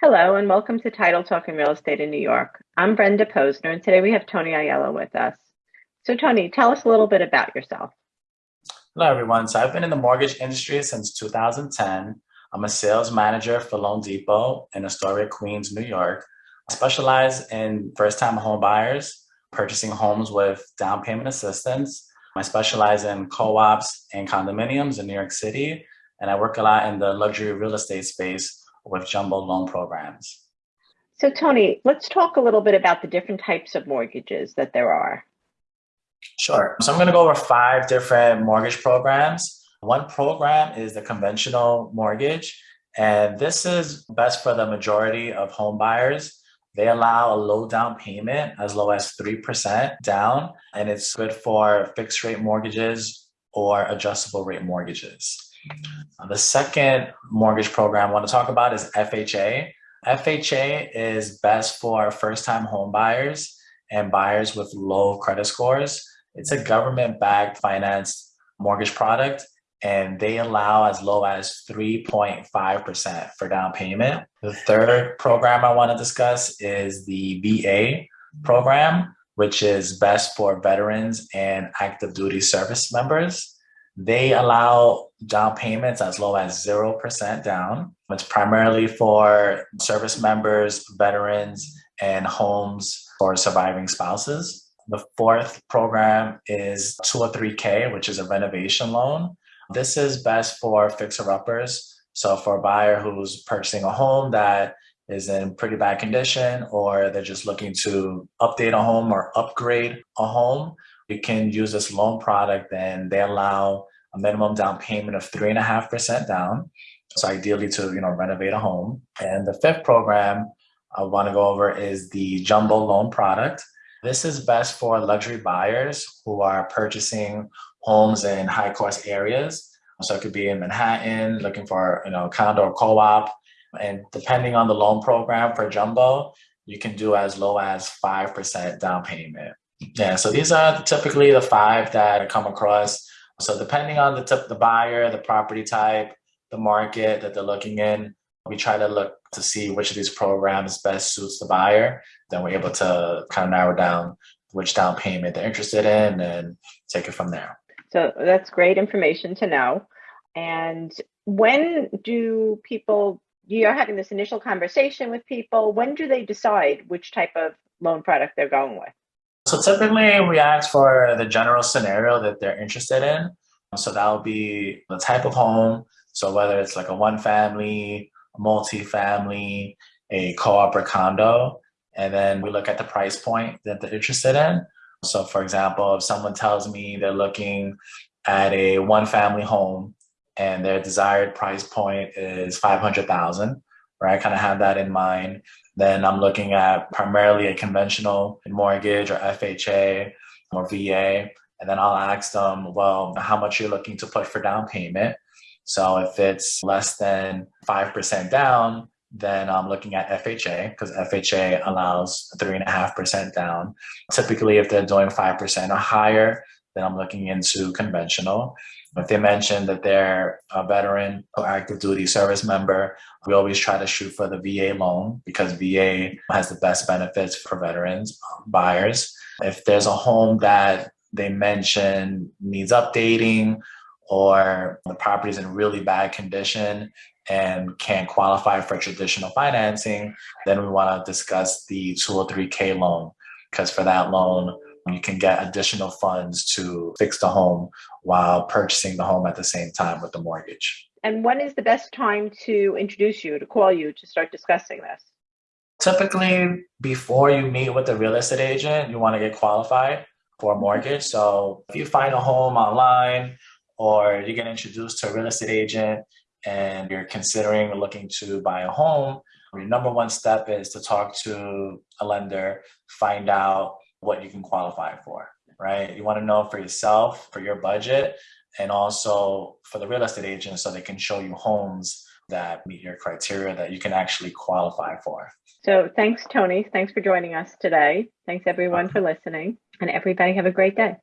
Hello and welcome to Title Talk in Real Estate in New York. I'm Brenda Posner and today we have Tony Aiello with us. So Tony, tell us a little bit about yourself. Hello everyone. So I've been in the mortgage industry since 2010. I'm a sales manager for loanDepot in Astoria, Queens, New York. I specialize in first-time home buyers, purchasing homes with down payment assistance. I specialize in co-ops and condominiums in New York City, and I work a lot in the luxury real estate space with jumbo loan programs. So Tony, let's talk a little bit about the different types of mortgages that there are. Sure. So I'm going to go over five different mortgage programs. One program is the conventional mortgage, and this is best for the majority of home buyers. They allow a low down payment as low as 3% down, and it's good for fixed rate mortgages or adjustable rate mortgages. Uh, the second mortgage program I want to talk about is FHA. FHA is best for first-time home buyers and buyers with low credit scores. It's a government-backed financed mortgage product and they allow as low as 3.5% for down payment. The third program I want to discuss is the VA program, which is best for veterans and active duty service members. They allow down payments as low as 0% down. It's primarily for service members, veterans, and homes for surviving spouses. The fourth program is 203K, which is a renovation loan. This is best for fixer-uppers. So for a buyer who's purchasing a home that is in pretty bad condition or they're just looking to update a home or upgrade a home, you can use this loan product and they allow a minimum down payment of three and a half percent down. So ideally to you know renovate a home. And the fifth program I want to go over is the jumbo loan product. This is best for luxury buyers who are purchasing homes in high cost areas. So it could be in Manhattan, looking for you know condo or co-op. And depending on the loan program for jumbo, you can do as low as 5% down payment. Yeah, so these are typically the five that I come across so depending on the, tip, the buyer, the property type, the market that they're looking in, we try to look to see which of these programs best suits the buyer. Then we're able to kind of narrow down which down payment they're interested in and take it from there. So that's great information to know. And when do people, you're having this initial conversation with people, when do they decide which type of loan product they're going with? So typically we ask for the general scenario that they're interested in. So that will be the type of home. So whether it's like a one family, multi-family, a co-op or condo, and then we look at the price point that they're interested in. So for example, if someone tells me they're looking at a one family home and their desired price point is 500,000, right? I kind of have that in mind. Then I'm looking at primarily a conventional mortgage or FHA or VA. And then I'll ask them, well, how much you're looking to put for down payment. So if it's less than 5% down, then I'm looking at FHA because FHA allows 3.5% down. Typically, if they're doing 5% or higher, then I'm looking into conventional. If they mention that they're a veteran or active duty service member, we always try to shoot for the VA loan because VA has the best benefits for veterans um, buyers. If there's a home that they mention needs updating or the property is in really bad condition and can't qualify for traditional financing, then we want to discuss the 203K loan because for that loan, you can get additional funds to fix the home while purchasing the home at the same time with the mortgage. And when is the best time to introduce you, to call you, to start discussing this? Typically, before you meet with a real estate agent, you want to get qualified for a mortgage. So if you find a home online or you get introduced to a real estate agent and you're considering looking to buy a home, your number one step is to talk to a lender, find out what you can qualify for, right? You want to know for yourself, for your budget, and also for the real estate agent so they can show you homes that meet your criteria that you can actually qualify for. So thanks, Tony. Thanks for joining us today. Thanks everyone for listening and everybody have a great day.